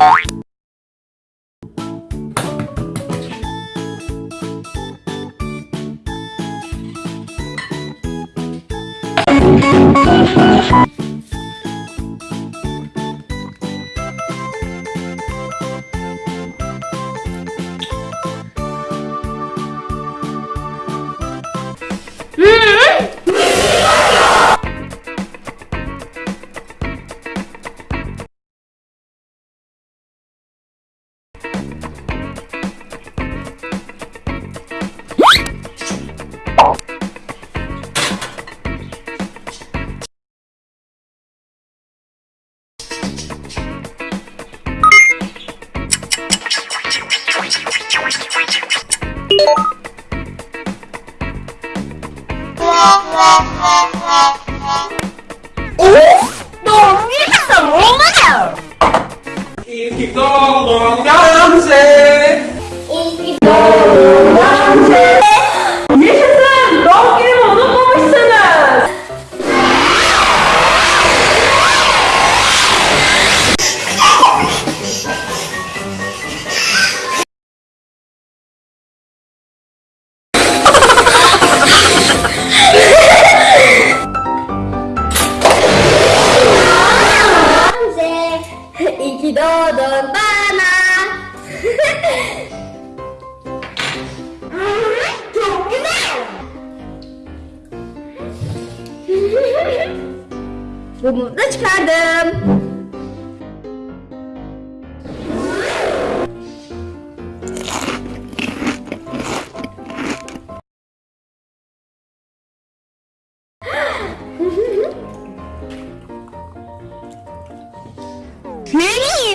Mm-hmm. Oh, don't get some more now. It's getting. İyi ki doğdun bana. Çok güzel. Bunu da çıkardım. 绵密